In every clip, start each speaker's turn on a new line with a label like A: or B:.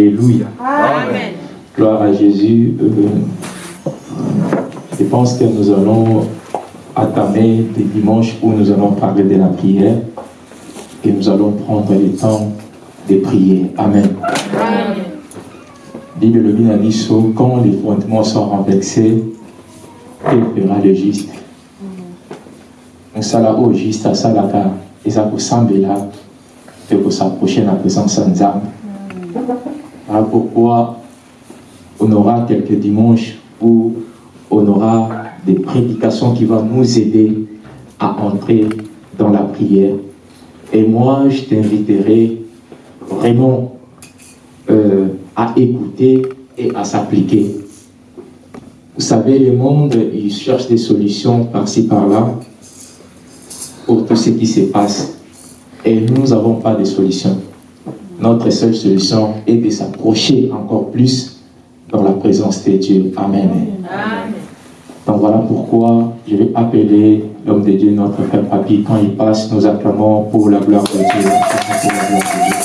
A: Alléluia.
B: Amen.
A: Gloire à Jésus. Euh, je pense que nous allons attamer des dimanches où nous allons parler de la prière et nous allons prendre le temps de prier. Amen.
B: Amen.
A: Bible le dit quand les fondements sont renversés, il fera le juste. mosala oyo juste asalaka eza kosambela mpe kosaproche na présence ya nzambe voilà pourquoi on aura quelques dimanches où on aura des prédications qui vont nous aider à entrer dans la prière et moi je t'inviterai vraiment euh, à écouter et à s'appliquer vous savez, le monde, il cherche des solutions par-ci, par-là pour tout ce qui se passe. Et nous n'avons pas de solution. Notre seule solution est de s'approcher encore plus dans la présence de Dieu. Amen.
B: Amen.
A: Donc voilà pourquoi je vais appeler l'homme de Dieu, notre frère Papi. Quand il passe, nous acclamons pour la gloire de Dieu. Pour la gloire de Dieu.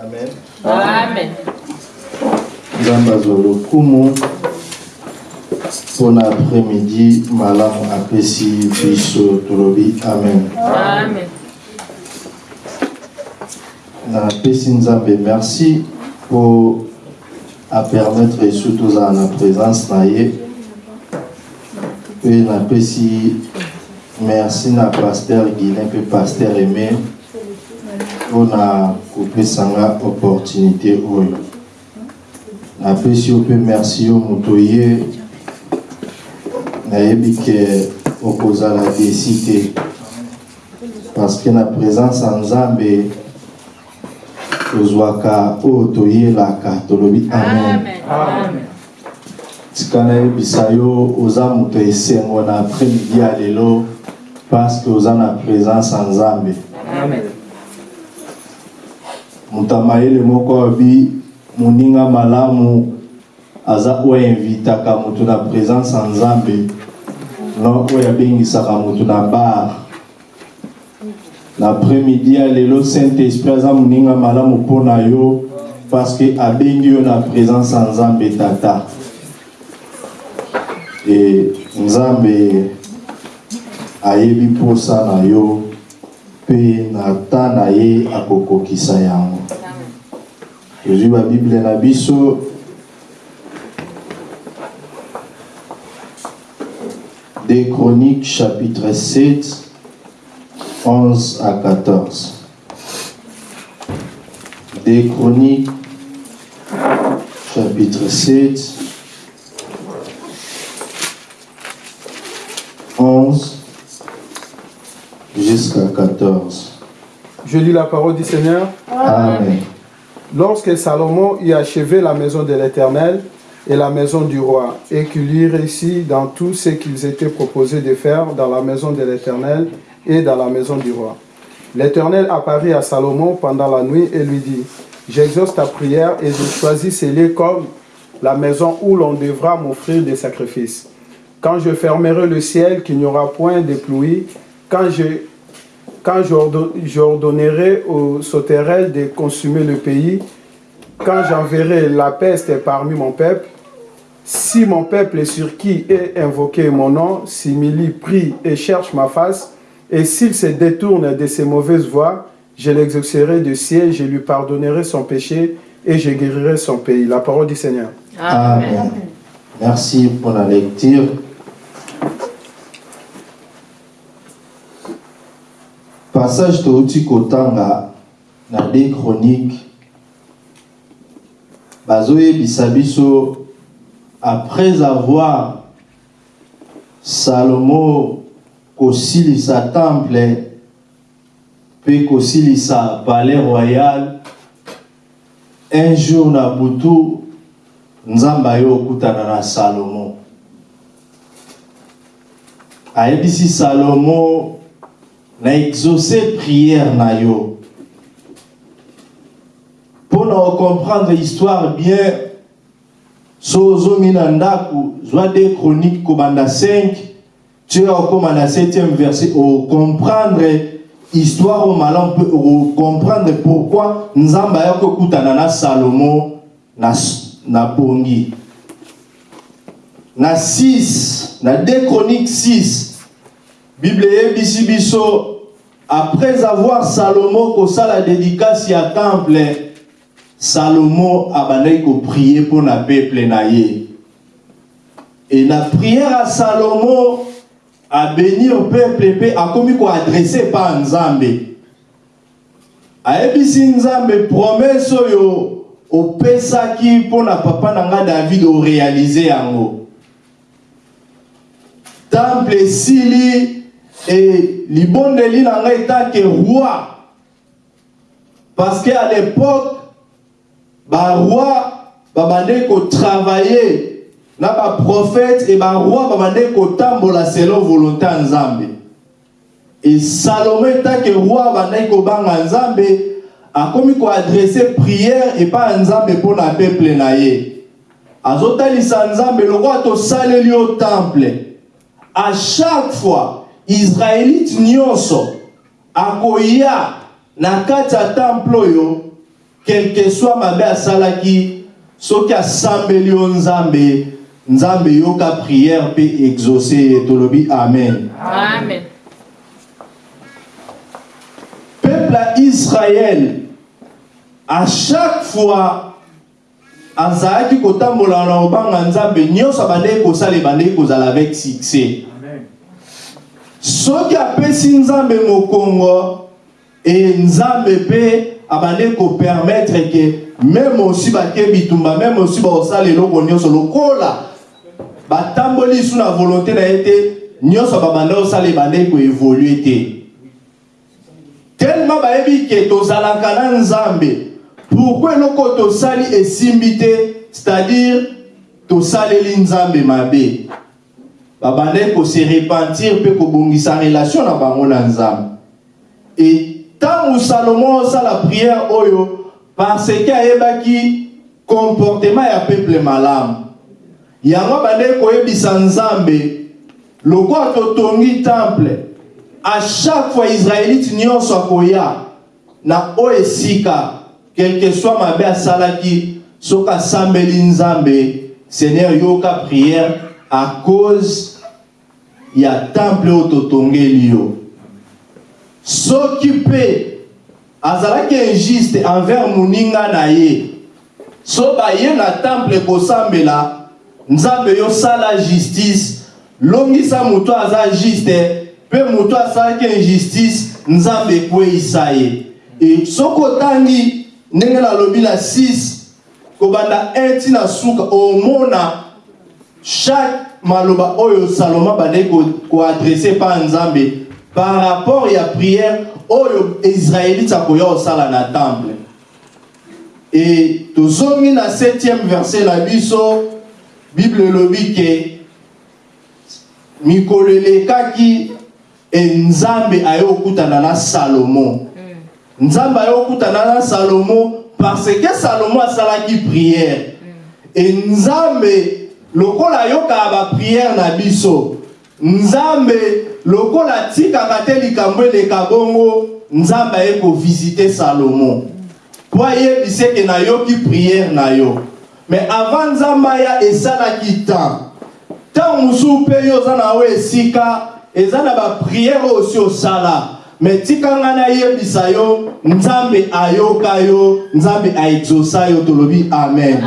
C: Amen.
B: Amen.
C: lokumu mpona après-midi malamu apesi biso tolobi amen.
B: Amen.
C: napesi nzambe merci mpo apermettre esu tozala na présence na ye mpe napesi merci na paster guilin mpe paster aimé mpona kopesanga opportunité oyo napesi yo mpe merci yo moto ye nayebi ke okozala desi te parce que na présence ya nzambe tozwaka oyo toyelaka tolobi amen. Tika nayebisa yo oza moto esengo na après-midi ya lelo parce que oza na présence ya nzambe.
B: Amen.
C: moto ya mayele moko abi moninga malamu aza oyo invitaka moto na présence ya nzambe oyo abengisaka moto na bar. Na après-midi ya lelo saint esprit aza moninga malamu yo parce que abengi yo na présence ya nzambe tata. E nzambe ayebi mposa na yo. Mpe na ta na ye akokokisa yango tozwi babible na biso des chroniques chapitre 7 11 à 14 des chroniques chapitre 7 11 jusqu'à 14
D: Je lis la parole du Seigneur.
C: Amen.
D: Lorsque Salomon eut achevé la maison de l'Éternel et la maison du roi, et qu'il eut réussi dans tout ce qu'ils étaient proposés de faire dans la maison de l'Éternel et dans la maison du roi. L'Éternel apparut à Salomon pendant la nuit et lui dit, J'exauce ta prière et je choisis scellé comme la maison où l'on devra m'offrir des sacrifices. Quand je fermerai le ciel, qu'il n'y aura point de pluie, quand je quand j'ordo- j'ordonnerai aux sauterelles de consumer le pays, quand j'enverrai la peste parmi mon peuple, si mon peuple sur qui est invoqué mon nom s'humilie, prie et cherche ma face, et s'il se détourne de ses mauvaises voies, je l'exaucerai du ciel, je lui pardonnerai son péché et je guérirai son pays. La parole du Seigneur.
C: Amen. Merci pour la lecture. Passage touti kotanga na des chroniques bazoyebisa biso après avoir Salomo kosilisa temple mpe kosilisa palais royal un jour na butu nzambe aye okutana na salomo. Ayebisi salomo na exauce prière na yo. Mpo na ocomprendre histoire bien so ozomi na ndako zwa de chronique kobanda 5 tu es au 7e verset au comprendre histoire au malam au comprendre pourquoi nzamba ya kokutana na salomo na, na bongi. Na 6 na 2 chroniques 6 bible eyebisi biso après avoir salomo kosala dédicace ya temple salomo abandaki koprier mpo na peuple na ye. Et la prière à salomo à bénir peuple mpe akomi koadresse pa nzambe. Ayebisi nzambe promese oyo opesaki mpo na papa na ngai david orealize yango. Temple esili e libondeli na ngai etake roi. Parce que à l'époque baroi babandeki kotravaille na baprofete e baroi babandeki kotambola selon volonté ya nzambe e salomo etake roi abandaki kobanga nzambe akomi koadrese priere epai ya nzambe mpo na peuple na ye. Azotalisa nzambe lokola tosaleli yo temple. À chaque fois israélite nyonso akoya na kati ya temple oyo quelque soit mabe asalaki soki asambeli yo nzambe nzambe yoka prière mpe exauce ye tolobi amen.
B: Amen.
C: peuple ya israel à chaque fois azalaki kotambola na kobanga nzambe nyonso abandeki kosala ebandeki kozala avec succès. Soki apesi nzambe mokongo e nzambe mpe abandeki kopermettre ke meme osi bake bitumba meme osi bakosala eloko nyonso lokola batamboli lisu na volonté na ye te nyonso babanda kosala ebandeki koévolue te. Tellement bayebi ke tozalaka na nzambe pourkui eloko tosali esimbi te c'est-à-dire tosaleli nzambe mabe? Babandaki kose repentir mpe kobongisa relation na bango na nzambe. E ntango salomo osala priere oyo parce ke ayebaki comportement ya peuple malamu. Yango bandeki koyebisa nzambe lokola totongi temple à chaque fois israélite nyonso akoya na oyo esika quelque soit mabe asalaki soki asambeli nzambe seigneur yoka prière à cause ya temple oyo totongeli yo soki mpe azalaki injuste envers moninga na ye. So baye na temple kosambela nzambe yosala justice. Longisa moto aza juste mpe moto asalaki injustice nzambe ekweyisa ye. E soki otangi ndenge nalobi na 6 kobanda 1 ntina suka omona chaque maloba oyo salomo abandeki koadrese mpa nzambe par rapport ya prière oyo israélite akoya kosala na temple. E tozongi na 7e verset na biso bible elobi ke mikolo elekaki e nzambe aye kokutana na salomo nzambe aye kokutana na salomo parce que salomo asalaki prière. E nzambe lokola ayokaka bapriere na biso nzambe lokola atikaka te likambo eleka bongo nzambe aye kovisite salomo. Mpo ayebisi eke nayoki priere na yo. Me avant nzambe aya esalaki temps. Ntango mosusu mpe yo oza na yo esika eza na bapriere oyo osi osala. Me tika ngai nayebisa yo nzambe ayoka yo nzambe aexosa yo tolobi amen.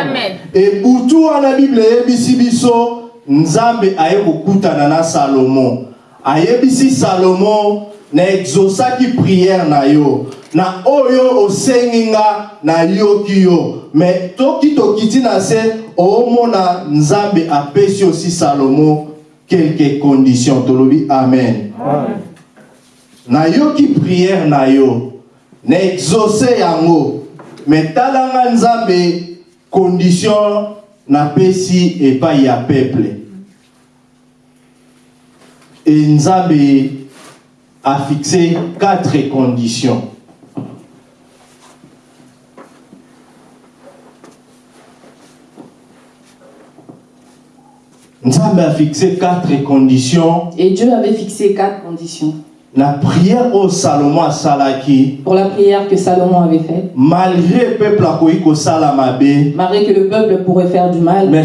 B: Amen.
C: ebutu wana bible eyebisi biso nzambe aye kokutana na salomo. Ayebisi salomo na exosaki priere na yo. Na oyo osengi nga nayoki yo. Me toki tokiti na se omona nzambe apesi osi salomo quelque condition. Tolobi amen. Nayoki priere na yo na exauce yango me talanga nzambe condition napesi epai ya peuple e nzambe afixe quatre conditions. Nzambe a fixé quatre conditions.
E: Et Dieu avait fixé quatre conditions
C: la prière au Salomon asalaki
E: pour la prière que Salomon avait faite.
C: malgré peuple akoki kosala mabe
E: Malgré que le peuple pourrait faire du mal,
C: mais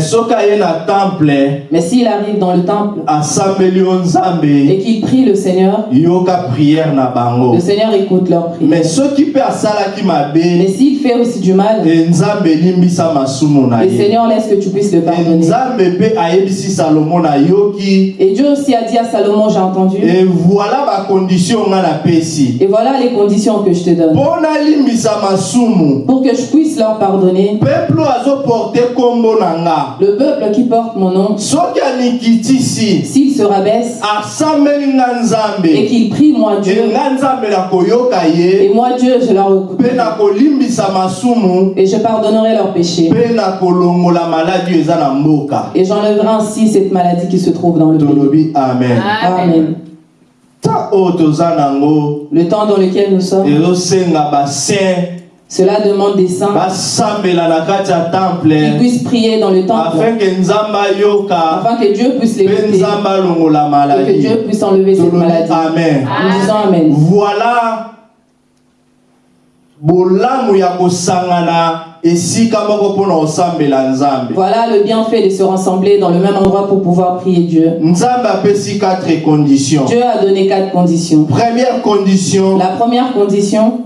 C: na temple
E: mais s'il arrive dans le temple
C: asambeli yo
E: et
C: nzambe
E: qu'il prie le Seigneur,
C: yoka prière na bango
E: le Seigneur écoute leur prière.
C: mais soki mpe asalaki
E: Mais
C: mabe
E: s'il fait aussi du mal,
C: nzambe elimbisa masumu na
E: le Seigneur laisse que tu puisses le pardonner.
C: nzambe mpe ayebisi salomo nayoki
E: Et Dieu aussi a dit à Salomon, j'ai entendu,
C: e voilà nga
E: et voilà les conditions que je te donne.
C: masumu.
E: Pour que je puisse leur pardonner,
C: peuple
E: le peuple qui porte mon nom,
C: soki anikitisi
E: s'il se rabaisse.
C: asambeli nga
E: et qu'il prie moi Dieu,
C: nga nzambe nakoyoka
E: et
C: ye.
E: Moi Dieu, je leur
C: masumu.
E: Et je pardonnerai leurs péchés.
C: eza na mboka.
E: Et j'enlèverai ainsi cette maladie qui se trouve dans le pays.
C: tolobi amen.
B: Amen.
E: Amen.
C: ta oyo toza nango
E: Le temps dans lequel nous sommes, cela demande des saints qui puissent prier dans le temple.
C: Afin
E: que Dieu puisse les et que Dieu puisse enlever cette maladie.
C: amen.
E: En disant Amen.
C: voilà
E: Voilà le bienfait de se rassembler dans le même endroit pour pouvoir prier Dieu. Dieu a donné quatre conditions.
C: première condition
E: La première condition,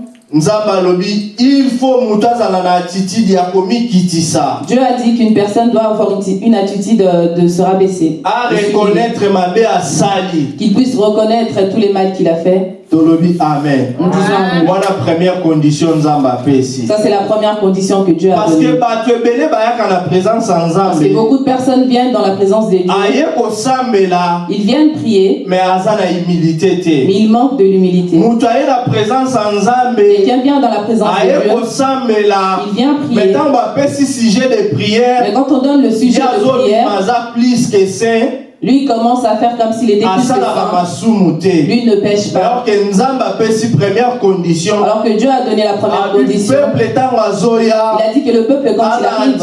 E: Dieu a dit qu'une personne doit avoir une attitude de, de se rabaisser,
C: reconnaître
E: qu'il puisse reconnaître tous les mal qu'il a fait
C: tolobi amen
E: Amen.
C: wana première condition nzambe apesi
E: Ça, c'est la première condition que Dieu a
C: parce que
E: donnée.
C: bato ebele bayaka na présence
E: Parce que beaucoup de personnes viennent dans la présence de Dieu. Ils viennent prier, mais
C: te
E: ils manquent de l'humilité. Quelqu'un vient dans la présence de Dieu, il vient prier. Mais quand on donne le sujet de prière, lui commence à faire comme s'il était plus que Lui ne pêche
C: alors
E: pas. Alors que Dieu a donné la première condition. Il a dit que le peuple, quand il arrive,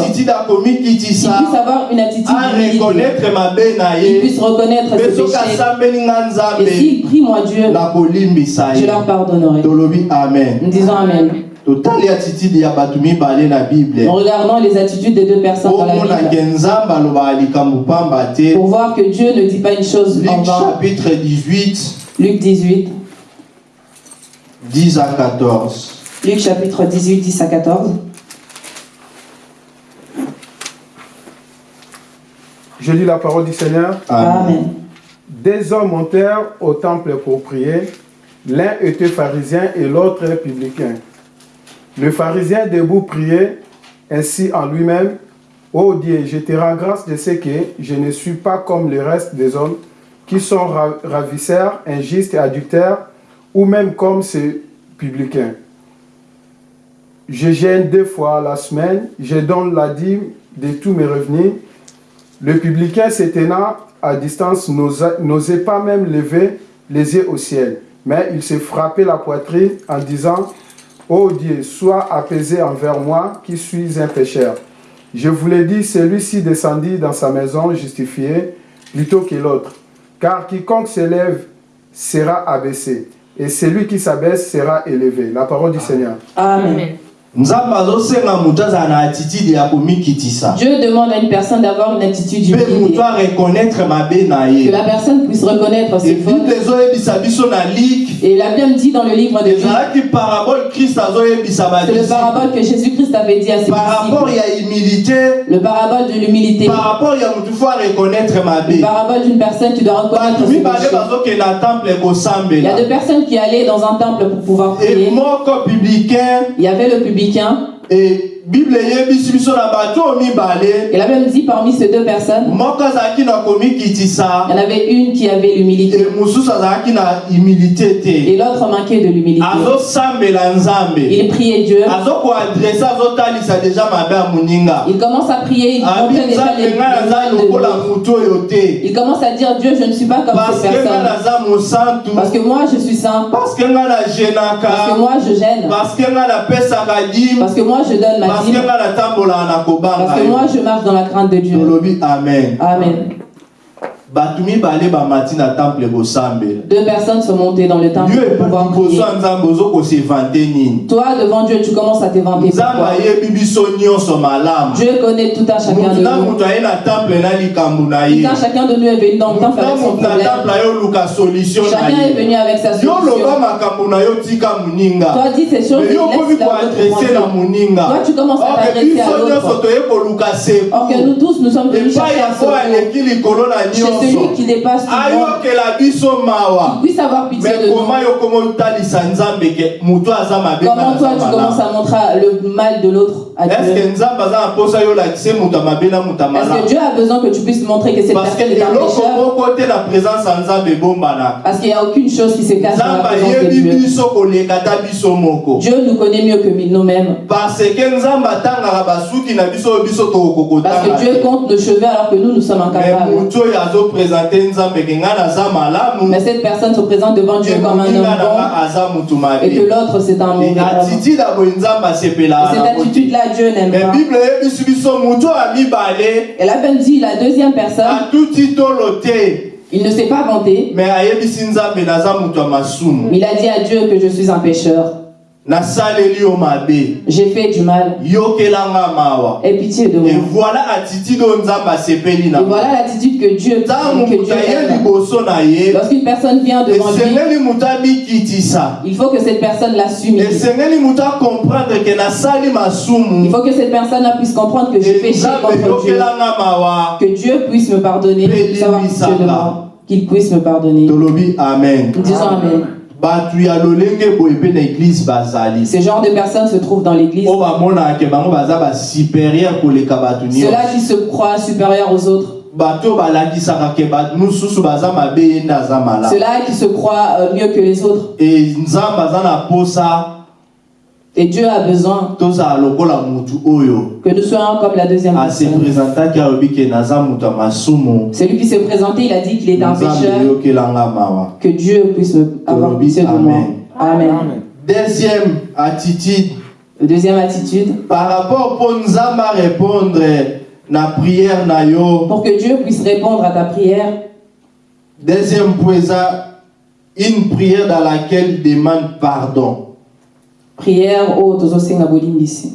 E: il puisse avoir une attitude Il puisse reconnaître ses péchés. Et s'il prie moi Dieu, je leur pardonnerai. En disant Amen. En regardant les attitudes des deux personnes dans la Bible. Pour voir que Dieu ne dit pas une chose en
C: luc
E: vain.
C: chapitre 18
E: Luc 18.
C: 10 à 14
E: Luc chapitre 18, 10 à 14.
D: Je lis la parole du Seigneur.
E: Amen.
D: Des hommes montèrent au temple pour prier. L'un était pharisien et l'autre publicain. Le pharisien debout priait ainsi en lui-même. Ô Dieu, je te rends grâce de ce que je ne suis pas comme le reste des hommes qui sont ra- ravisseurs, injustes et adultères, ou même comme ces publicains. Je gêne deux fois la semaine, je donne la dîme de tous mes revenus. Le publicain se tenant à distance n'osa- n'osait pas même lever les yeux au ciel, mais il se frappait la poitrine en disant Ô Dieu, sois apaisé envers moi qui suis un pécheur. Je vous l'ai dit, celui-ci descendit dans sa maison justifié plutôt que l'autre. Car quiconque s'élève sera abaissé, et celui qui s'abaisse sera élevé. La parole du Seigneur.
E: Amen. Dieu demande à une personne d'avoir une attitude
C: na
E: Que la personne puisse reconnaître ses fautes. Et la Bible dit dans le livre de Luc, c'est le parabole que Jésus-Christ avait dit à ses
C: par rapport
E: disciples. Le parabole de l'humilité. Le parabole d'une personne qui doit reconnaître ses Il y a deux personnes qui allaient dans un temple pour pouvoir prier. Il y avait le publicain.
C: E bible
E: Et la Bible dit parmi ces deux personnes, il y en avait une qui avait l'humilité. Et l'autre manquait de l'humilité. Il priait Dieu. Il commence à prier, il déjà les, de Il commence à dire Dieu, je ne suis pas comme
C: parce
E: ces personnes. Parce que moi, je suis saint.
C: parce que
E: moi, je gêne.
C: parce que
E: Parce moi, je donne ma
C: parce que
E: moi, je marche dans la crainte de Dieu.
C: Amen.
E: Deux personnes sont montées dans le temple
C: yo
E: pour pouvoir prier. Toi, devant Dieu, tu commences à t'éventer.
C: nyonso malamu
E: Dieu connaît tout un chacun de nous. Tout un chacun de nous est venu dans le temple
C: na
E: avec son problème. Chacun est venu avec sa solution. Toi, dis ces choses Toi, tu commences à t'adresser à l'autre. Or que nous tous, nous sommes venus chercher celui
C: nyonso
E: qui dépasse tout le monde.
C: ayokela biso mawa
E: Puisse avoir pitié
C: me
E: de nous.
C: koma yo koma otalisa nzambe ke moto aza mabe
E: Comment toi, tu commences à montrer le mal de l'autre à Dieu?
C: Eske nzambe aza na mposa yo olakise moto amabe na moto
E: Est-ce que Dieu a besoin que tu puisses montrer que cette
C: parce
E: personne est un
C: eloko
E: pécheur?
C: moko te na présence ya nzambe ebombana
E: Parce qu'il n'y a aucune chose qui se cache dans la présence
C: ayebi
E: Dieu.
C: biso koleka ta biso moko
E: Dieu nous connaît mieux que nous-mêmes.
C: parce que nzambe atangaka basuki na biso oyo biso tokoki
E: Parce que
C: kotanga
E: Dieu
C: te
E: compte nos cheveux alors que nous, nous sommes
C: me
E: incapables.
C: oyo
E: Mais cette personne se présente devant Dieu comme un homme bon et que l'autre c'est un mauvais
C: Et
E: Et
C: asepelaka
E: cette attitude-là, Dieu n'aime
C: me
E: pas.
C: bible eyebisi biso motu oyo ya mibale
E: Elle a même dit la deuxième personne, il ne s'est pas vanté, mais il a dit à Dieu que je suis un pécheur. J'ai fait du mal. Aie pitié de
C: et
E: moi.
C: voilà
E: Et voilà l'attitude que Dieu,
C: ntango
E: que Dieu
C: ye
E: Lorsqu'une personne vient devant lui, il faut que cette personne la s'humilie.
C: esengeli moto acomprendre ke nasali
E: Il faut que cette personne puisse comprendre que j'ai
C: e
E: péché contre Dieu. Que Dieu puisse me pardonner, qu'il puisse me pardonner. disons Amen. Ce genre de personnes se trouvent dans l'église. Ceux-là qui se croient supérieurs aux autres. Ceux-là qui se croient euh, mieux que les autres.
C: e nzambe aza na posa
E: Et Dieu a besoin que nous soyons comme la deuxième personne. Celui qui s'est présenté, il a dit qu'il est un pécheur. Que Dieu puisse avoir pitié de moi.
C: Amen. Deuxième attitude.
E: Deuxième attitude,
C: par rapport mpo nzambe arépondre na prière na yo.
E: Pour que Dieu puisse répondre à ta prière,
C: deuxième point une prière dans laquelle il demande pardon
E: prière oyo tozosenga bolimbisi.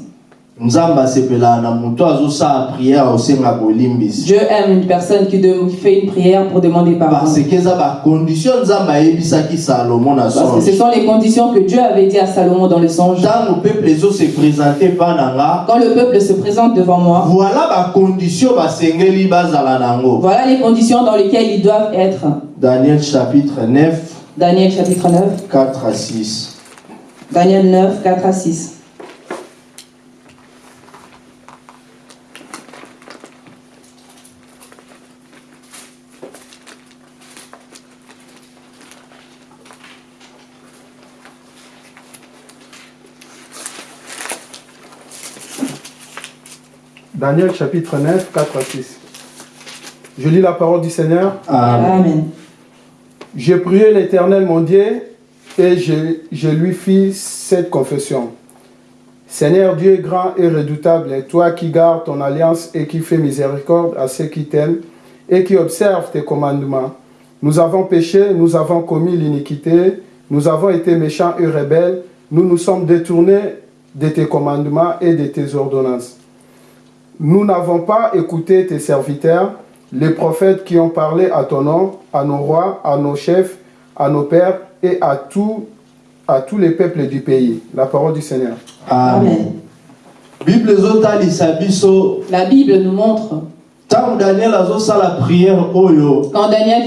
C: nzambe asepelaka na moto azosala prière osenga bolimbisi
E: Dieu aime une personne qui, de- qui fait une prière pour demander pardon.
C: parce que eza bacondition nzambe ayebisaki salomo na
E: que ce
C: songe
E: sont les conditions que Dieu avait dit à Salomon dans le songe.
C: ntango peuple ezose présente mpa na nga
E: Quand le peuple se présente devant moi,
C: voilà bacondition basengeli bazala nango
E: voilà les conditions dans lesquelles ils doivent être.
C: daniel chapitre 9
E: Daniel chapitre 9.
C: 4 à 6
E: Daniel 9, 4 à 6.
D: Daniel chapitre 9, 4 à 6. Je lis la parole du Seigneur.
C: Amen.
E: Amen.
D: J'ai prié l'Éternel mon Dieu et je, je lui fis cette confession. Seigneur Dieu grand et redoutable, toi qui gardes ton alliance et qui fais miséricorde à ceux qui t'aiment et qui observent tes commandements. Nous avons péché, nous avons commis l'iniquité, nous avons été méchants et rebelles, nous nous sommes détournés de tes commandements et de tes ordonnances. Nous n'avons pas écouté tes serviteurs, les prophètes qui ont parlé à ton nom, à nos rois, à nos chefs, à nos pères et à, tout, à tous les peuples du pays. La parole du Seigneur.
C: amen. Bible
E: La Bible nous montre, quand Daniel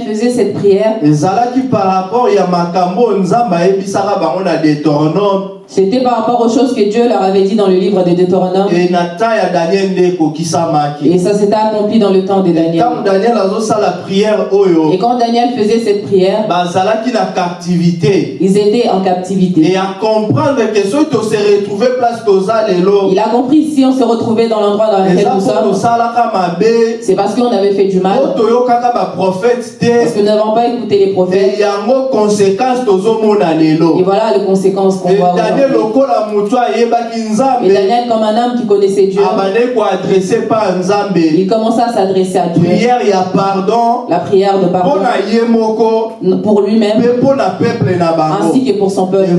E: faisait cette prière,
C: ezalaki par rapport ya makambo nzambe ayebisaka bango na deutéronome
E: c'était par rapport aux choses que Dieu leur avait dit dans le livre de Deutéronome. Et ça s'était accompli dans le temps de Daniel.
C: azosala prière
E: Et quand Daniel faisait cette prière,
C: captivité.
E: ils étaient en captivité.
C: comprendre retrouve place toza lelo
E: Il a compris si on se retrouvait dans l'endroit dans lequel nous sommes, c'est parce qu'on avait fait du mal, parce que nous n'avons pas écouté les prophètes. Et voilà les conséquences qu'on
C: Et
E: voit
C: Daniel daniel
E: comme un homme qui connaissait Dieu,
C: pa nzambe?
E: Il commença à s'adresser à Dieu.
C: prière pardon.
E: La prière de pardon. Pour lui-même. Ainsi que pour son peuple.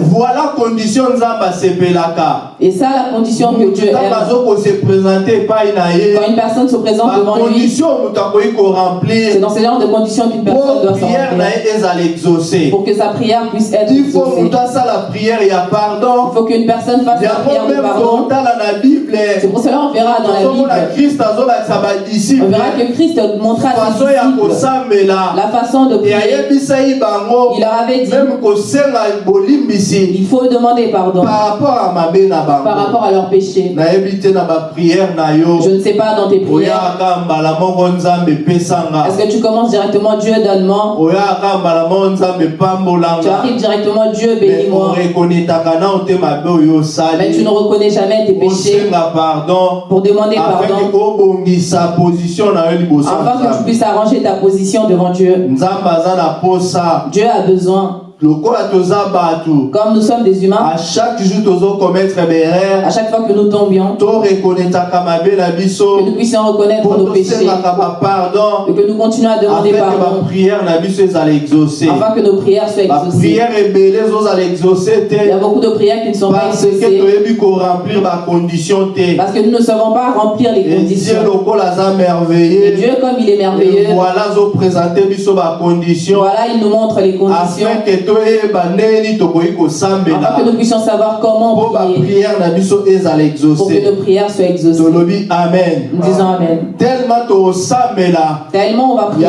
E: Et ça, la condition que Dieu aime. Quand une personne se présente devant lui, c'est dans ce genre de conditions qu'une personne doit s'en
C: prière
E: Pour que sa prière puisse être
C: il faut
E: exaucée.
C: moto asala prière ya
E: Il faut qu'une personne fasse la prière de pardon.
C: bible
E: C'est pour cela qu'on verra dans la Bible. On verra que Christ montra à ses disciples. la façon de prier. Il leur avait dit, il faut demander pardon.
C: Par rapport à na yo.
E: Je ne sais pas dans tes prières. Est-ce que tu commences directement Dieu donne-moi. Tu arrives directement Dieu bénis-moi. Mais tu ne reconnais jamais tes péchés. pour demander pardon. afin que tu puisses arranger ta position devant Dieu. Dieu a besoin, comme nous sommes des humains,
C: à chaque jour berere
E: à chaque fois que nous tombions, que nous puissions reconnaître nos péchés et que nous continuions à demander
C: que
E: pardon. afin que nos prières soient exaucées. Il y a beaucoup de prières qui ne sont pas exaucées. parce que nous ne savons pas remplir les conditions. Et Dieu, comme il est merveilleux,
C: voilà
E: il nous montre les conditions.
C: Afin que
E: afin que nous puissions savoir comment prier. pour que nos prières soient exaucées.
C: amen.
E: Nous disons Amen.
C: tellement
E: on va prier,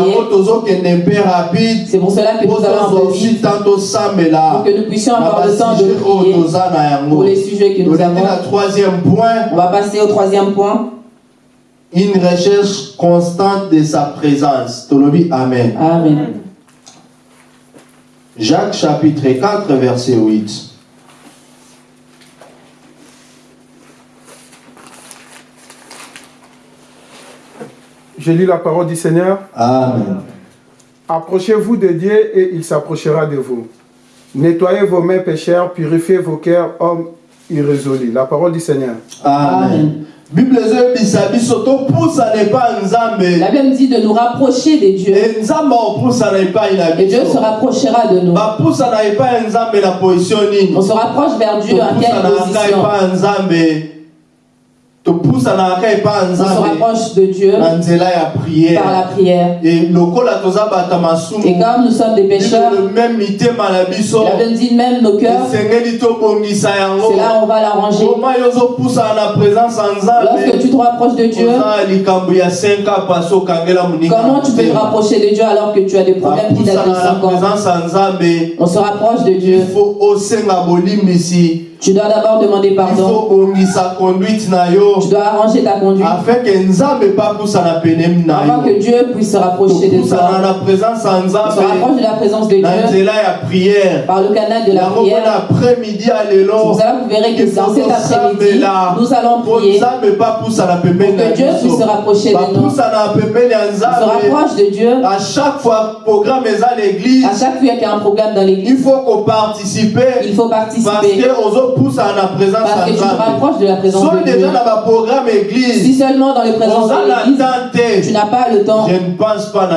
E: c'est pour cela que nous allons vite. pour que nous puissions avoir le temps de prier pour les sujets que nous avons.
C: na troisième point.
E: On va passer au troisième point.
C: une recherche constante de sa présence. Tolobi amen.
E: Amen.
C: Jacques chapitre 4 verset 8
D: Je lis la parole du Seigneur.
C: amen
D: Approchez-vous de Dieu et il s'approchera de vous. Nettoyez vos mains pécheurs, purifiez vos cœurs, hommes irrésolus. La parole du Seigneur.
C: amen
E: Amen.
C: Bible
E: La Bible dit de nous rapprocher des dieux. Et Dieu se rapprochera de nous. On se rapproche vers Dieu à quelle position? On se rapproche de Dieu par la prière. Et comme nous sommes des pécheurs, la Bible dit même nos cœurs, c'est là où on va l'arranger. Lorsque tu te rapproches de Dieu,
C: oza likambo ya 5 ans pasi okangela moninga
E: comment tu peux te rapprocher de Dieu alors que tu as des problèmes qui datent de
C: bapusana na
E: 5 ans
C: présence ya nzambe.
E: On se rapproche de Dieu.
C: Il
E: Tu dois d'abord demander
C: il
E: pardon. Tu dois arranger ta conduite.
C: Afin que
E: que Dieu puisse se rapprocher de toi. On se rapproche de la présence de Dieu. Par le canal de la prière. C'est
C: lelo
E: pour cela que vous verrez que dans cet après-midi, nous allons prier. Pour que Dieu puisse se rapprocher de nous. On se rapproche de Dieu.
C: à chaque fois
E: qu'il y a un programme dans
C: il
E: l'église, il faut
C: parce
E: participer
C: que ozopusana na présence
E: parce que tu te rapproches de la présence de Dieu.
C: déjà na baprogramme
E: Si
C: église.
E: Seulement dans les présences de l'église, tu n'as pas le temps,
C: je ne pense pas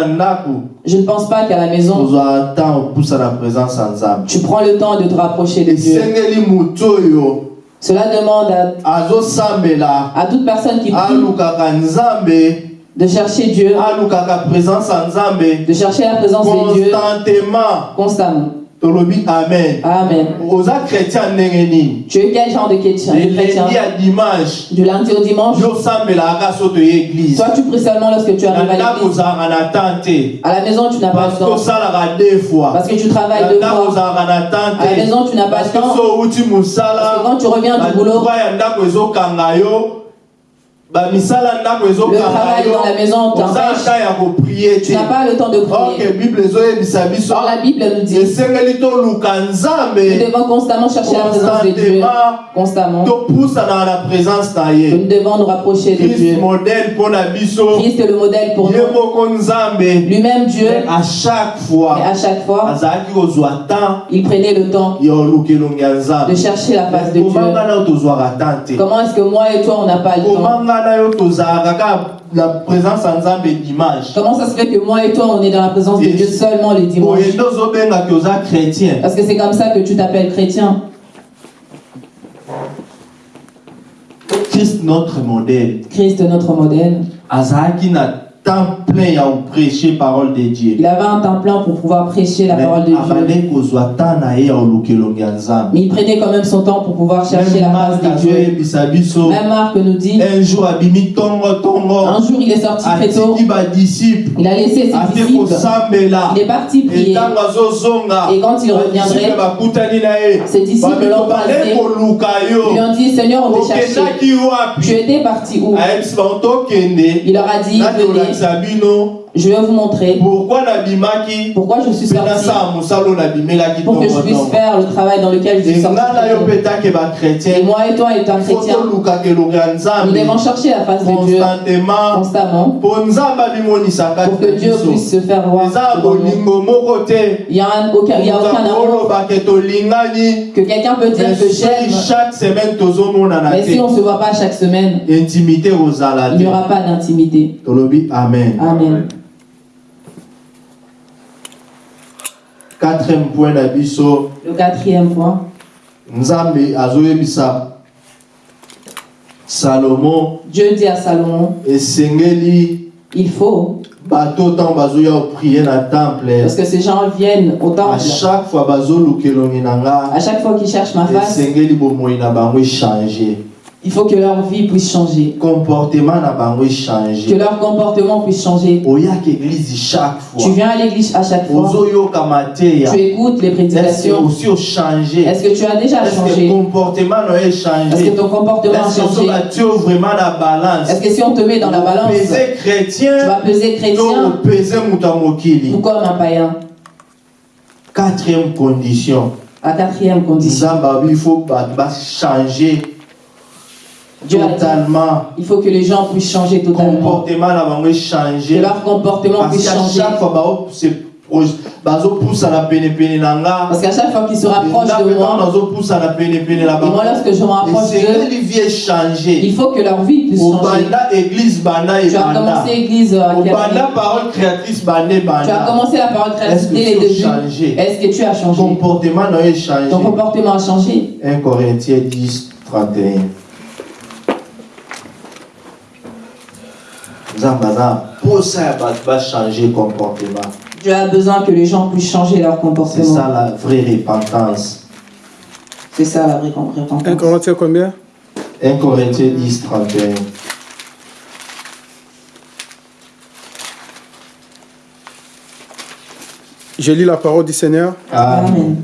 E: je ne pense pas qu'à la maison, tu prends le temps de te rapprocher de Dieu. Cela demande à, à toute personne qui prie de chercher Dieu, de chercher la présence de Dieu.
C: Constantement.
E: Constamment.
C: Tolobi amen
E: Amen.
C: oza chrétien ndenge nini
E: Tu es quel genre de chrétien, de chrétien?
C: elendi ya dimanche
E: Du lundi au dimanche? Toi, tu pries seulement lorsque tu arrives à l'église. À la maison, tu n'as pas
C: que
E: temps.
C: osalaka deux fois
E: Parce que tu travailles deux fois. À la maison, tu n'as pas
C: que
E: temps. Parce que quand tu reviens du boulot,
C: ezokanga
E: travail dans la maison t'empêche. Tu n'as pas le temps de prier. Or, la Bible nous dit nous devons constamment chercher la présence de Dieu. Constamment. Nous devons nous rapprocher de Dieu. Christ est le modèle pour nous. Lui-même Dieu,
C: à chaque fois
E: à chaque fois, il prenait le temps de chercher la face de Dieu. Comment est-ce que moi et toi, on n'a pas le temps? Comment ça se fait que moi et toi, on est dans la présence de Dieu seulement les dimanches Parce que c'est comme ça que tu t'appelles chrétien.
C: christ notre modèle
E: Christ, notre modèle.
C: Temps plein ya koprêche parole de dieu.
E: Il avait un temps plein pour pouvoir prêcher la
C: Mais
E: parole de Dieu. Mais il prenait quand même son temps pour pouvoir chercher
C: Même
E: la face
C: Marc
E: de Dieu. Même Marc nous dit,
C: un jour
E: un jour il est sorti très tôt, il a laissé ses disciples, il est parti prier. Et quand il reviendrait, ses disciples l'ont
C: koluka
E: Ils ont dit, Seigneur, on cherché.
C: okendaki
E: Tu étais parti où? Il leur a dit, venez,
C: bino
E: je vais vous montrer
C: pourquoi
E: pourquoi je suis sorti. Pour que je puisse faire le travail dans lequel je suis sorti. Et moi et toi, étant
C: ya
E: nous devons chercher la face de Dieu
C: constantement
E: constamment pour que Dieu puisse se faire voir. Il n'y a, un- aucun, il y a aucun amour. que quelqu'un peut dire que j'aime, mais si on ne se voit pas chaque semaine, il n'y aura pas d'intimité.
C: amen.
E: Amen.
C: Quatrième point na biso
E: Le quatrième point,
C: nzambe azoyebisa salomo.
E: Dieu dit à Salomon,
C: esengeli
E: il faut,
C: bato ntango bazoya koprie na temple.
E: parce que ces gens viennent au
C: à
E: temple,
C: chaque fois na nga
E: à chaque fois qu'ils cherchent ma face,
C: esengeli bomoi na bango echange
E: il faut que leur vie puisse changer,
C: comportement bango
E: que leur comportement puisse changer.
C: chaque
E: Tu viens à l'église à chaque fois, tu écoutes les prédications. Est-ce que tu as déjà
C: est-ce que
E: changé?
C: comportement na yo
E: Est-ce que ton comportement a
C: est-ce que
E: changé? Est-ce que si on te met dans la balance, tu vas peser chrétien? ou comme un païen?
C: Quatrième condition.
E: La quatrième condition.
C: il faut bachange
E: Dieu a
C: totalement.
E: il faut que les gens puissent changer totalement.
C: comportement echange
E: Que leur comportement
C: parce
E: puisse
C: qu'à
E: changer.
C: chaque fois bazopusana penepene na nga
E: Parce qu'à chaque fois qu'ils se rapprochent de moi, et moi lorsque je me rapproche d'eux, il faut que leur vie puisse changer. Tu as commencé l'église à
C: créatrice banda
E: Tu as commencé la parole
C: que
E: dès les
C: tu as
E: débuts.
C: changé?
E: Est-ce que tu as changé?
C: Comportement yo echange
E: Ton comportement a changé.
C: 1 Corinthiens 10 31 nzambe aza mposa ya bato bachange comportement
E: Dieu a besoin que les gens puissent changer leur
C: c'est
E: comportement.
C: ça la vraie repentance
E: C'est ça la vraie
D: 1
E: repentance.
D: Corinthiens combien?
C: 1 Corinthiens 10 31
D: Je lis la parole du Seigneur.
C: Amen.
E: Amen.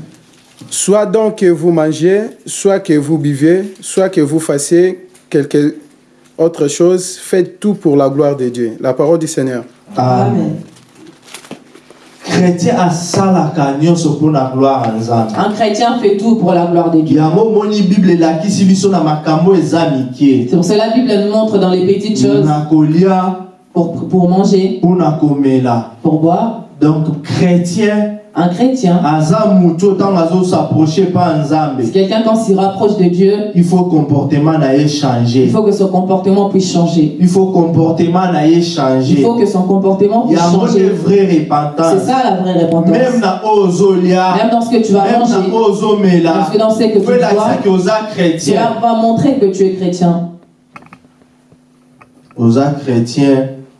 D: Soit donc que vous mangez, soit que vous buvez, soit que vous fassiez quelque autre chose, faites tout pour la gloire de Dieu. La parole du Seigneur.
C: Amen.
E: Un chrétien fait tout pour la gloire de Dieu. C'est pour cela que la Bible nous montre dans les petites choses pour, pour manger, pour boire.
C: donc chrétien
E: Un chrétien, c'est quelqu'un quand s'il rapproche de Dieu,
C: il faut comportement ye
E: il
C: changer
E: faut que son comportement puisse changer.
C: il faut comportement ye
E: Il
C: changer
E: faut que son comportement puisse changer. C'est ça la vraie repentance.
C: même
E: dans ce que tu vas manger, parce que dans ce que tu
C: chrétien.
E: Cela va montrer que tu es chrétien.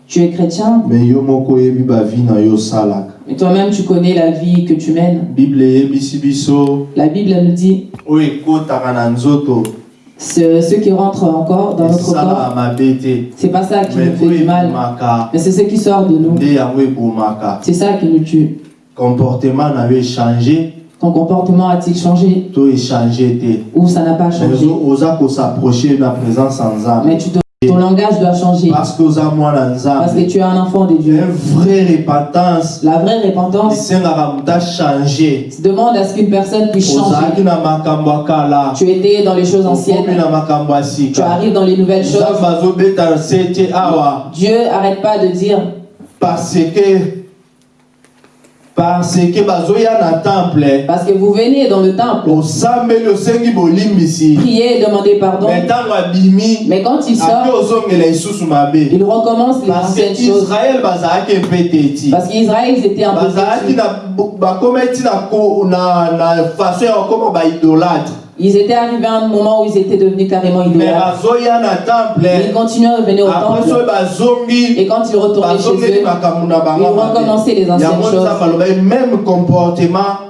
E: Tu es chrétien,
C: me yo moko oyebi bavi na yo osalaka
E: mais toi-même tu connais la vie que tu mènes. La Bible elle nous dit ce, ce qui rentre encore dans notre corps, c'est pas ça qui nous fait du mal, mais c'est ce qui sort de nous. C'est ça qui nous tue.
C: comportement echange
E: Ton comportement a-t-il changé?
C: To echange te.
E: Ou ça n'a pas changé? Mais tu dois Ton langage doit changer.
C: parce que
E: tu es un enfant de Dieu. La vraie repentance demande à ce qu'une personne puisse changer. Tu étais dans les choses anciennes. Tu arrives dans les nouvelles choses. Dieu arrête pas de dire
C: parce que parce que bazoya na temple
E: parce que vous venez dans le temple,
C: osambeli osengi bolimbisi
E: prier et demander pardon.
C: abimi
E: Mais quand il sort,
C: ozongela lisusu mabe
E: il recommence les anciennes choses.
C: bazalaki mpe
E: Parce qu'Israël, ils étaient un peu
C: bazalaki
E: têtus.
C: na bakoma ti na ko- na na façon ya kokoma baidolâtre
E: Ils étaient arrivés à un moment où ils étaient devenus carrément
C: me
E: idolâtres. ils continuaient à revenir au temple. Et quand ils retournaient chez eux, ils recommençaient les anciennes choses.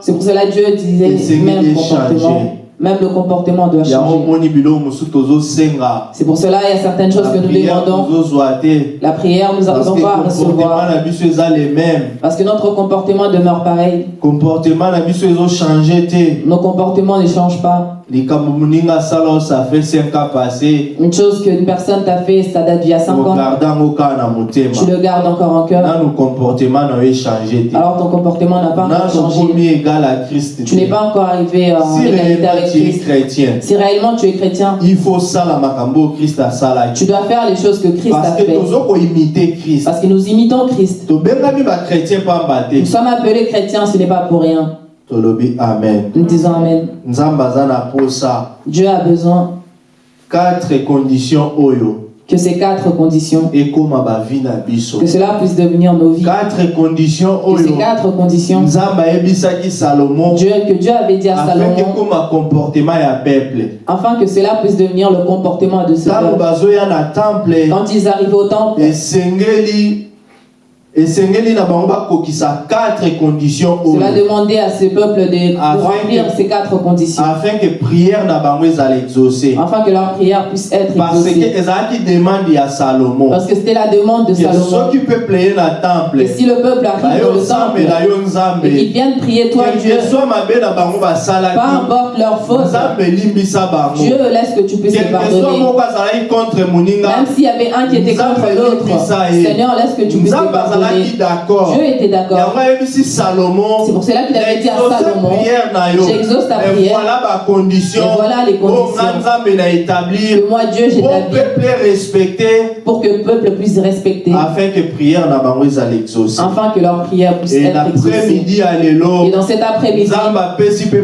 E: C'est pour cela que Dieu disait même comportement. Même le comportement doit changer. C'est pour cela qu'il y a certaines choses que
C: La
E: nous
C: prière
E: demandons. La prière, nous n'arrivons pas à recevoir. Parce que notre comportement demeure pareil. Nos comportements ne changent pas.
C: Likambo moninga asala oyo ça fait 5 ans passé
E: Une chose qu'une personne t'a fait, ça date d'il y a 5 ans. Tu le gardes encore en cœur. Alors ton comportement n'a pas encore changé. Tu n'es pas encore arrivé en
C: si
E: égalité avec Christ.
C: chrétien
E: Si réellement tu es chrétien,
C: il faut christ
E: tu dois faire les choses que Christ a
C: parce
E: fait.
C: christ
E: Parce que nous imitons Christ. Nous sommes appelés chrétiens, ce n'est pas pour rien.
C: Tolobi amen
E: Nous disons Amen.
C: nzambe aza na posa
E: Dieu a besoin
C: quatre conditions oyo
E: que ces quatre conditions, que cela puisse devenir nos vies.
C: quatre conditions
E: Que ces quatre conditions, Dieu, que Dieu avait dit à
C: afin
E: Salomon, afin que cela puisse devenir le comportement de ce peuple. Quand ils arrivaient au temple, cela demandait à ce peuple de remplir
C: que-
E: ces quatre conditions,
C: afin que prière
E: afin que leur prière puisse être
C: parce que
E: exaucée. Parce que c'était la demande de
C: que
E: Salomon.
C: temple
E: Et si le peuple arrive dans le temple et qu'ils viennent prier toi, Dieu, peu importe leur faute, Dieu laisse que tu puisses les pardonner. Même s'il y avait un qui était contre l'autre. Seigneur, laisse que tu puisses les pardonner.
C: D'accord.
E: Dieu était d'accord. C'est pour cela qu'il avait dit à
C: "Exauce
E: Salomon, J'exauce ta
C: Et
E: prière.
C: voilà bacondition
E: Et voilà les
C: nga
E: conditions. que moi, Dieu,
C: pour
E: j'établis pour que le peuple puisse respecter,
C: afin que prière exaucé
E: afin que leur prière puisse
C: et
E: être exaucée. Et dans cet après-midi,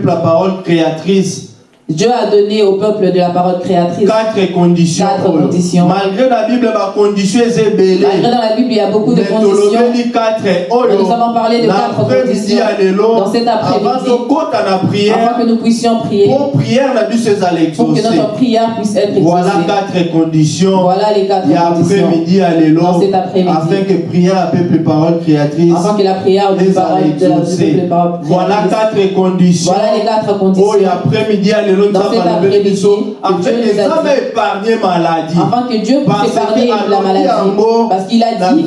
C: la parole créatrice
E: Dieu a donné au peuple de la parole créatrice.
C: quatre conditions
E: Quatre
C: oyo.
E: conditions.
C: malgré la bible bacondition eza
E: Malgré
C: ebele
E: dans la Bible, il y a beaucoup de conditions.
C: oyo
E: nous avons parlé de quatre conditions dans cet après-midi, afin que nous puissions prier,
C: pour
E: que notre prière puisse être
C: voilà
E: exaucée.
C: quatre conditions
E: Voilà les quatre conditions.
C: après-midi lelo
E: Dans cet après-midi.
C: afin que prière à peuple parole créatrice
E: Afin que la prière
C: ezala
E: parole de la
C: voilà quatre conditions
E: Voilà les quatre conditions.
C: oyo après-midi ya lelo
E: Dans que
C: afin maladie
E: que Dieu puisse épargner la maladie. Parce qu'il a dit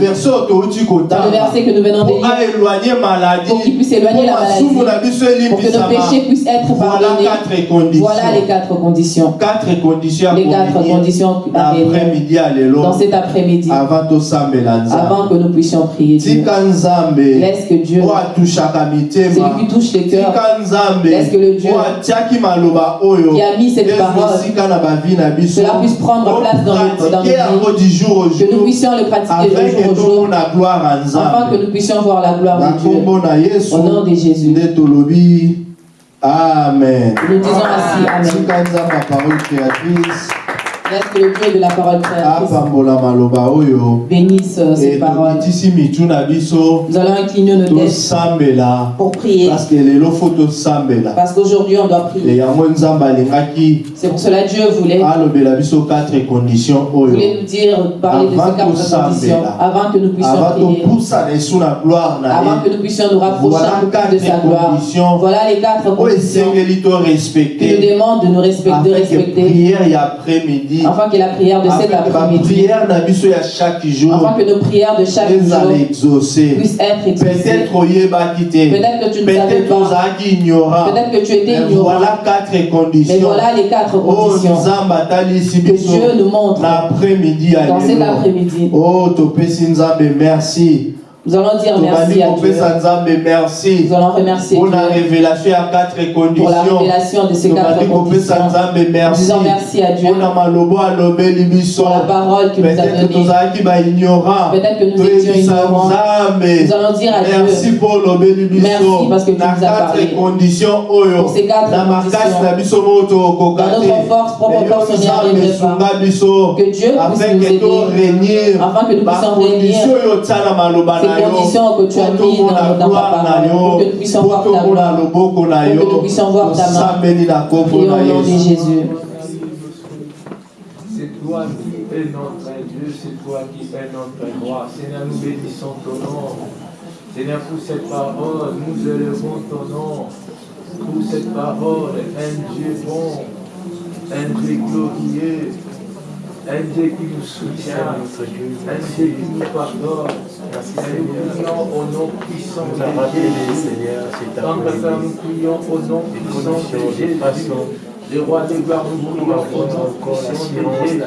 E: dans le verset que nous venons de lire pour qu'il puisse éloigner la maladie, pour que nos péchés puissent être pardonnés. Voilà les quatre conditions.
C: quatre conditions
E: Les quatre conditions dans cet après-midi,
C: avant
E: que nous puissions prier Dieu. Laisse que Dieu, celui qui touche les cœurs, Laisse que le Dieu qui a mis cette parole, cela puisse prendre place dans nos, dans nos vies, que nous puissions le pratiquer de
C: afin
E: jour au afin que nous puissions voir la gloire de Dieu. Au nom de Jésus.
C: amen
E: Nous disons ainsi Amen. Laisse que le Dieu de la parole créatrice
C: maloba oyo.
E: Bénisse euh, ces paroles. Nous allons incliner nos têtes pour prier.
C: parce
E: qu'aujourd'hui, on doit prier. C'est pour cela que Dieu voulait, voulait nous dire, parler de ces quatre conditions, avant que nous puissions prier, avant que nous puissions nous rapprocher de sa gloire. Voilà les quatre conditions. qui nous demandent de nous respecter, de respecter,
C: prière ya après-midi
E: Afin que la prière de cet après-midi,
C: chaque jour.
E: Afin que nos prières de chaque jour puissent être exaucées.
C: peut-être
E: que tu ne savais pas. Peut-être que tu étais
C: Mais
E: ignorant.
C: voilà quatre
E: Mais
C: conditions
E: voilà les quatre
C: Oh,
E: conditions que Dieu nous montre dans cet après-midi.
C: oh merci
E: Nous allons dire merci à Dieu.
C: merci
E: Nous allons remercier
C: pour la
E: Dieu
C: révélation ya quatre
E: pour la
C: conditions
E: révélation de ces quatre conditions. Nous
C: merci
E: disons merci à Dieu pour la parole qu'il nous a donnée. Peut-être que nous étions ignorants. Nous allons dire à
C: merci
E: Dieu
C: olobeli biso
E: Merci parce que tu nous as parlé.
C: conditions
E: Pour ces quatre conditions. Dans notre force, propre force, on n'y pas. Que Dieu puisse
C: afin
E: nous
C: que
E: aider. Afin que nous puissions
C: bakondisio
E: que tu as mis dans- dans pour que nous puissions voir ta gloire, pour que nous puissions voir ta main. Prions au nom de Jésus.
B: C'est toi qui es notre Dieu, c'est toi qui es notre roi. Seigneur, nous bénissons ton nom. Seigneur, pour cette parole, nous élevons ton nom. Pour cette parole, un Dieu bon, un Dieu glorieux, un Dieu qui nous soutient, un Dieu qui nous pardonne. Nous prions au nom puissant de Jésus. Tendre Père, nous prions au nom puissant de Jésus. Le roi des gloires, nous prions au nom puissant de Jésus.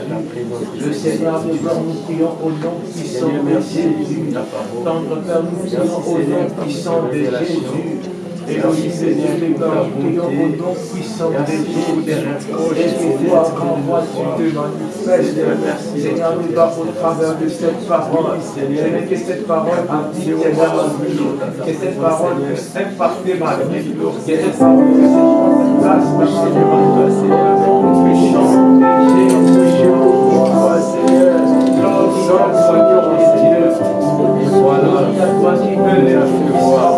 B: Le Seigneur des gloires, nous prions au nom puissant de Jésus. Tendre Père, nous prions au nom puissant de Jésus. Dieux des gloires, nous prions au nom puissant de Jésus. Et renvoie, tu te. Seigneur, nous va au travers de cette parole. Seigneur, que cette parole vie. Que cette parole puisse. Que cette parole puisse dans ma vie. Seigneur, nous Jésus. Seigneur. Voilà, toi les voir.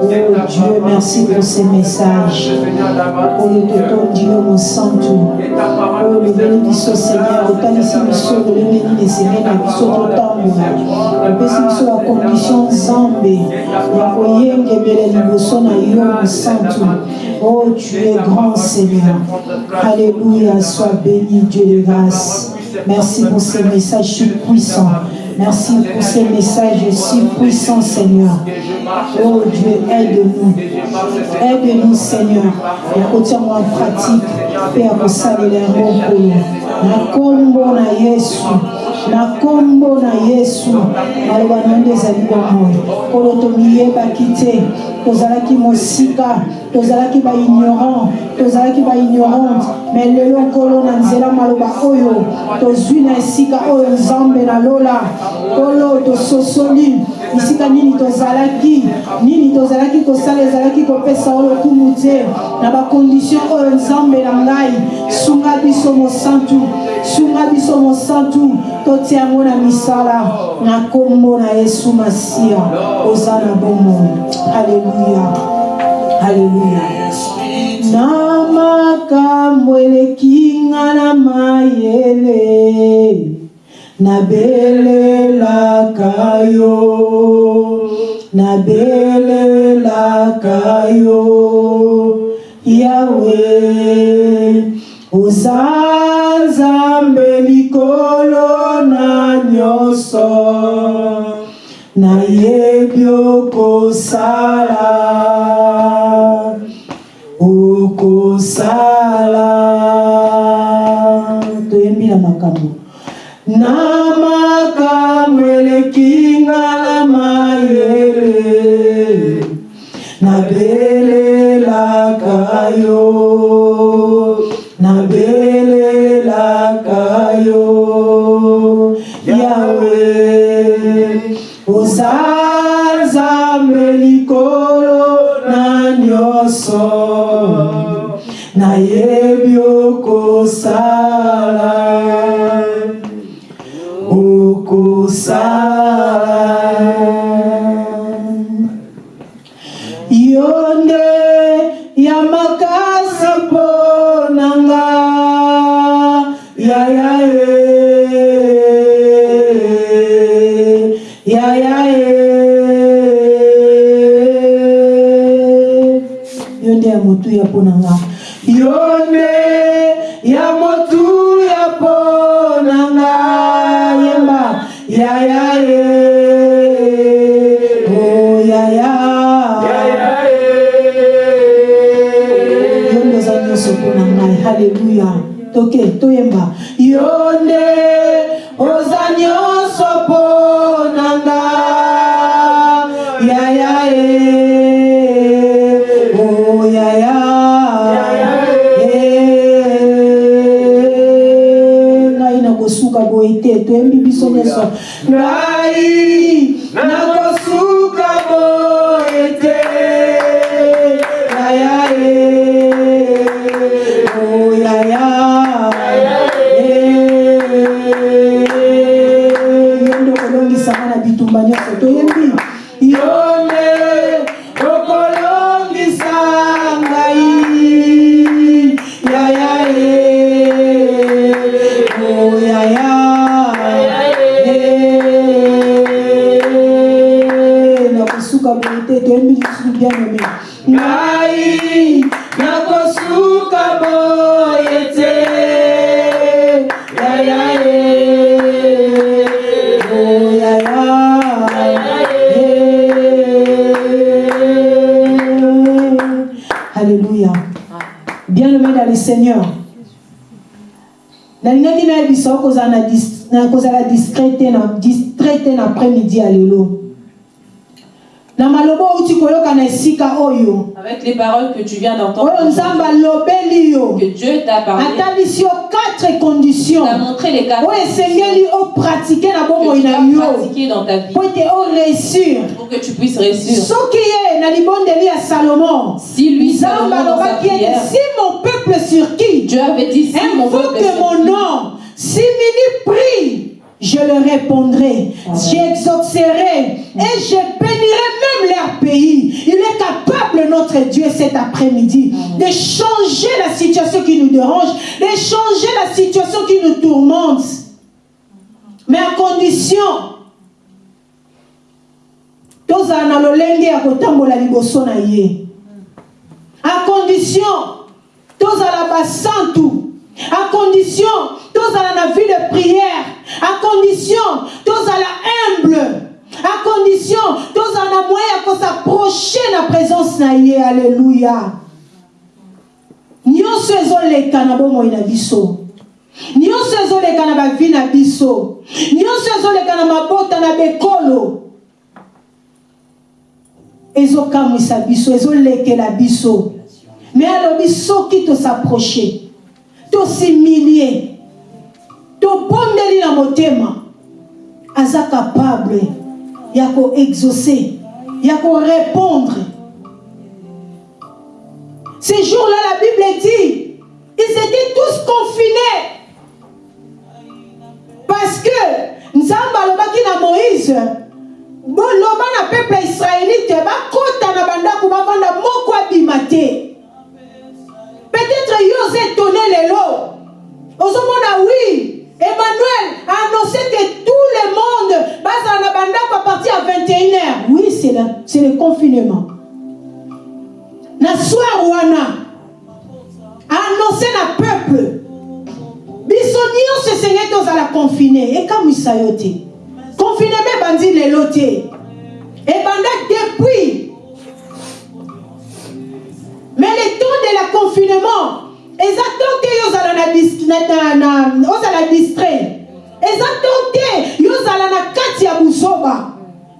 F: Oh Dieu, merci pour ces messages. Oh, le toton Dieu, mon santo. Oh, le béni biso Seigneur, otalisi biso lolenge esengeli na biso totambola opesi biso bakondition nzambe ya koyengebela liboso na yo mosantu oh tu es grand seigneur. alléluia sois béni dieu de grâce. merci pour ces messages puissants merci pour ces messages si puissants seigneur. Oh dieu aide-nous. Aide-nous seigneur. Kotiango en pratique mpe ya kosalela yango nkolo na nkombo na yesu na nkombo na yesu maloba na yo nde ezali bomoi nkolo tomiyebaki te tozalaki mosika tozalaki baignorant tozalaki baignorante me lelo nkolo na nzela maloba oyo tozwi na esika oyo nzambe nalola. Nkolo tososoli bisika nini tozalaki nini tozalaki kosala ezalaki kopesa oyo lokumu te. Na bakondisio oyo nzambe na ngai sunga biso mosantu sunga biso mosantu totia yango na misala na nkombo na yesu masiya oza na bomoi aleluya aleluya na makambo eleki nga na mayele nabelelaka yo. Nabelelaka yo. Yawe oza nzambe likolo na nyonso nayebi okosala. Okosala. Toyembi na makambo. Na oza nzambe likolo na nyonso. Nayebi okosala. Okosala yo nde ya motu ya mpo na nga. Yo nde ya motu ya mpo na nga yemba yaya e oh yaya yo nde oza nyonso mpo na ngai halleluya toke toyemba. Yo nde na- kozala distrait te na distrait te na après-midi ya lelo. Na maloba outi koyoka na esika oyo.
E: Avec les paroles que tu viens d'entendre,
F: oyo nzambe alobeli yo.
E: que Dieu t'a parlé,
F: atalisi yo quatre conditions.
E: T'a montré les quatre
F: oyo esengeli opratike na bomoi
E: que tu
F: na
E: dois
F: yo.
E: pratiquer dans ta vie.
F: Po ete oréussir.
E: Pour que tu puisses réussir.
F: soki ye na libondeli ya salomon
E: Si lui,
F: nzambe
E: Salomon, dans sa
F: alobaki ete
E: prière,
F: si mon peuple sur qui
E: Dieu avait dit, si mon peuple est
F: mon nom, si Mini prie, je le répondrai, j'exaucerai et je bénirai même leur pays. Il est capable, notre Dieu, cet après-midi, de changer la situation qui nous dérange, de changer la situation qui nous tourmente. Mais à condition, tozala na lolenge ya kotambola liboso na ye à condition tozala basantu à condition tozala na vie de prière. À condition tozala humble. À condition tozala na moyen ya kosaproche na présence na ye. Alleluya nyonso ezoleka na bomoi na biso. Nyonso ezoleka na bavi na biso. Nyonso ezoleka na mabota na bekolo. Ezokamwisa biso ezolekela biso. Me alobi soki tosaproche tosimilie. Tobondeli na motema. Aza capable ya koexauce ya korépondre. Ces jours-là la bible dit ils étaient tous confinés. Parce que nzambe alobaki na moïse boloba na peuple israélite bakota na bandako bavanda moko abima peut-être yo oza étonné lelo ozomona oui. Emmanuel a annoncé que tout le monde à partir ya 21 heures. Oui c'est le, le confinement. Na soir wana annoncé na peuple. Biso nyonso esengeli tozala confine ekamwisa yo te. Confineme ebandi lelo te ebanda depuis mais le temps de la confinement eza temps te yo ozala distrait. Eza temps te yo ozala na kati ya buzoba.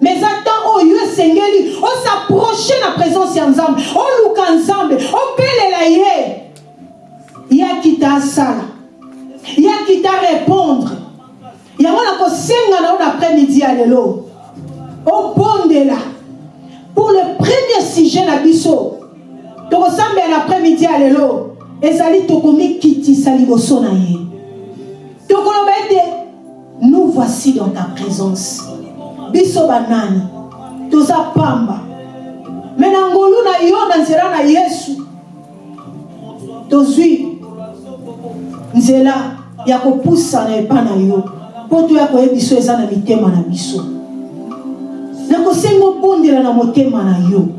F: Mais eza temps oyo yo esengeli osaproche na présence ya nzambe oluka nzambe opelela ye. Yaki ta asala yaki ta répondre. Yango na kosenga na yo na après-midi ya lelo. Obondela. Pour le premier sujet na biso tokosambela après-midi ya lelo ezali tokomikitisa liboso na ye. Tokoloba ete nous voici dans ta présence. Biso banani toza pamba. Me na ngolu na yo na nzela na yesu tozwi nzela ya kopusana epa na yo mpo toya koyebiso eza na mitema na biso. Nakosengobondela na motema na yo.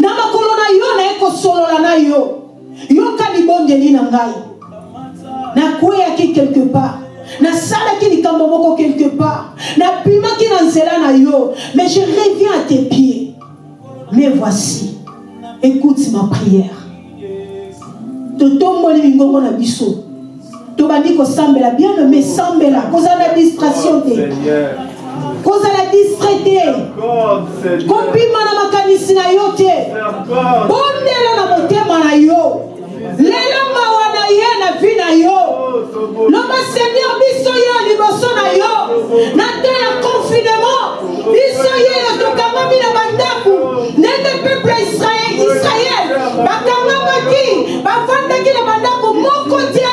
F: na makolo na yo nayekosolola na yo. Na quelque part. Nasalaki likambo moko quelque part. Na nzela na yo. Mais je reviens à tes pieds. Mais voici. Écoute ma prière. Totomboli mingongo na biso. Tobandi kosambela. Bien aimé sambela. Kozala na distraction kozala distrait te kobima na makanisi na yo te bondela na motema na yo. Lelo mawa na ye na vi na yo. Loba seigneur biso ye liboso na yo. Na te ya confinement. Biso ye na nende peuple israel bakangama na bandako moko te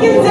F: tokumaki nzela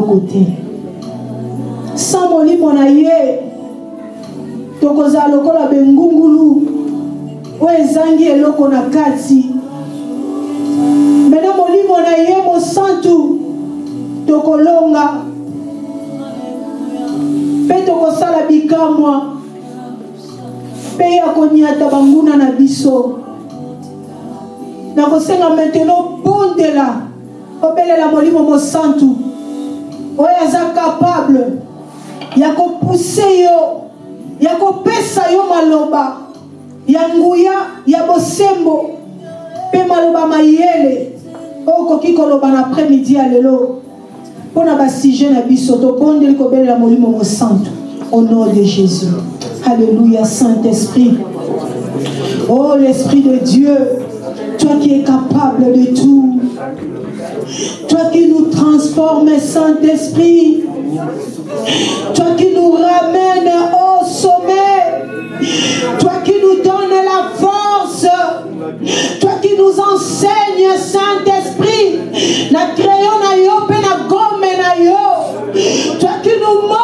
F: kosala ya kopuse yo ya kopesa yo maloba ya nguya ya bosembo mpe maloba mayele oyo okoki koloba na après-midi ya lelo. Na na biso tobondeli kobelela molimo mosantu au nom de jésus. Alléluia saint-esprit. Oh l'esprit de dieu toi qui es capable de tout toi qui nous transformes saint-esprit toi qui nous ramènes au sommet. Toi qui nous donnes la force. Toi qui nous enseignes Saint-Esprit. Na na gomme yo. Toi qui nous montres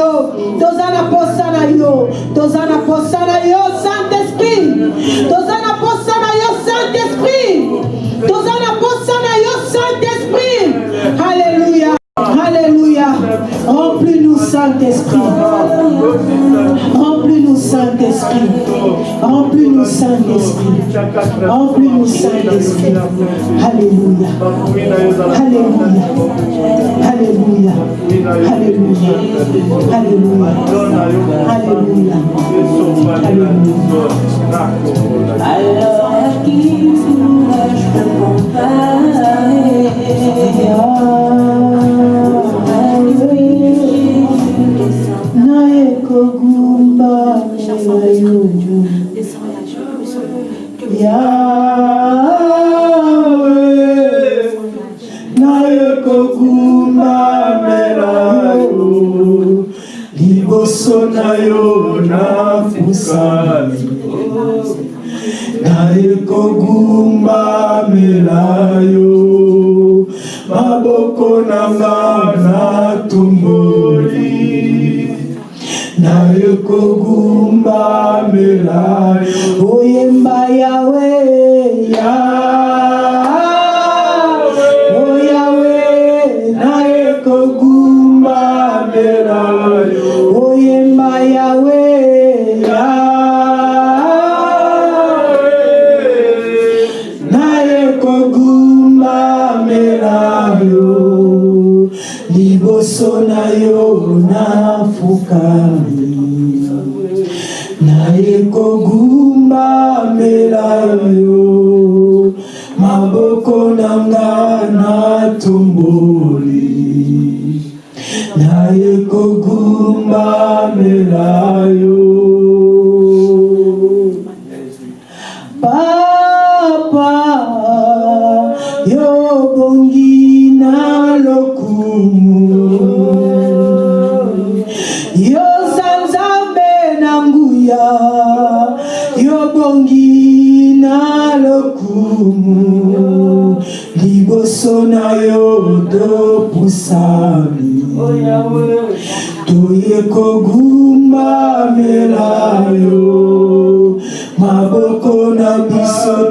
F: yo. Toza na posa na yo. Posa na yo saint-esprit toza na posa na yo saint-esprit toza na posa na yo saint-esprit alléluia alléluia remplis-nous saint-esprit remplis-nous saint-esprit. Remplis-nous saint-esprit. Remplis-nous saint-esprit. Alléluia. Alléluia. Alléluia. Alléluia. Alléluia. Alléluia. Alléluia.
G: Alors qui pourrais-je te comparer?
F: Yo bongi na lokumu liboso na yo dopusami toye kogumbamela yo maboko na biso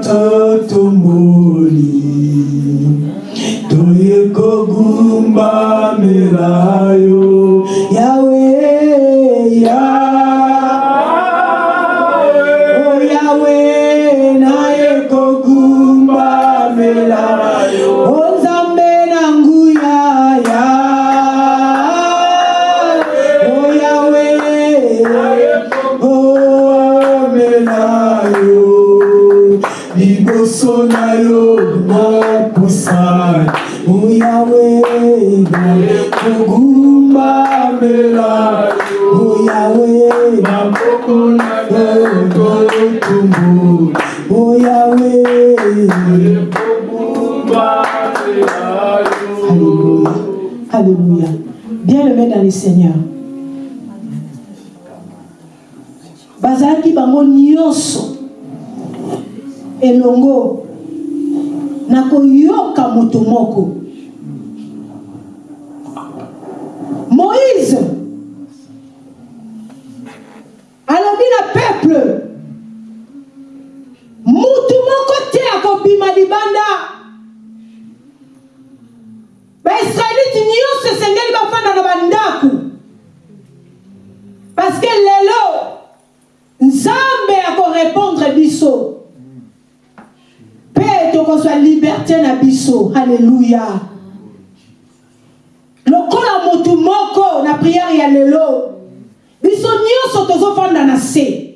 F: nyonso tozofanda na se.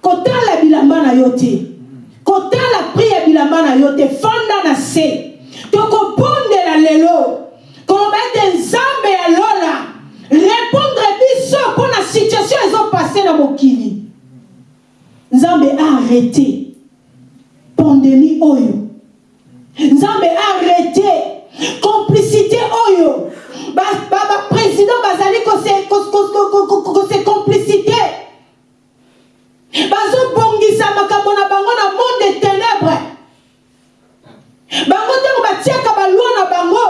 F: Kotala bilamba na yo te. Kotala pri ya bilamba na yo te. Fanda na se. Tokobondela lelo. Koloba ete nzambe ya lola. Répondre biso mpo na situation ezopase na mokili. Nzambe arrêté. Pandémie oyo. Nzambe arrêté. Complicité oyo baprésident bazali kose- kose- kose- kose- kose complicité. Bazobongisa makambo na bango na monde ténèbre bango ntango batiaka balwa na bango.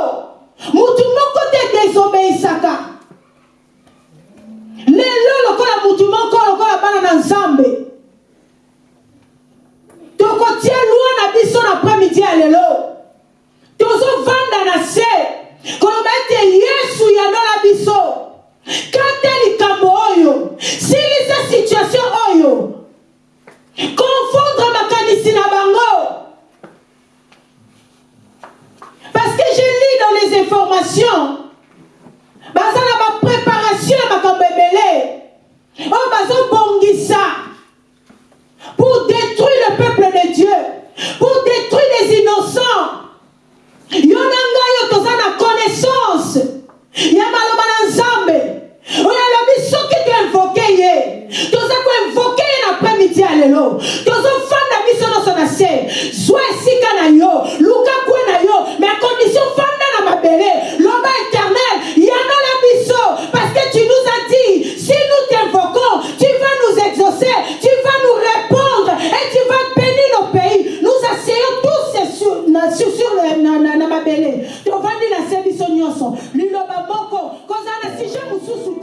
F: Mutu moko te désobéisaka lelo lokola mutu moko lokola bana na nzambe. Tokotia lwa na biso na apremidi ya lelo. Na se koloba ete yesu yandola biso. Kata likambo oyo silisa situation oyo. Confondre makanisi na bango. Parce que je lis dans les informations baza na bapréparation ya makambo ebele. Pour détruire le peuple de Dieu, pour détruire les innocents. Yo na ngai oyo toza na connaissance. Ya maloba na nzambe. Oyo alobi soki toinvoke ye. Toza koinvoke ye na apremidi ya lelo. Tozofanda biso nyonso na se. Zwa luka kwe na yo fanda na mabele. Loba éternel yanola biso. Parce que tu nous as dit si nous t'invoquons sur sur le na na na ma belle. Tu vas dire la service au nion son. L'ulobamoko. Quand on a si je vous sous